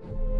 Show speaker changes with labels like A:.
A: you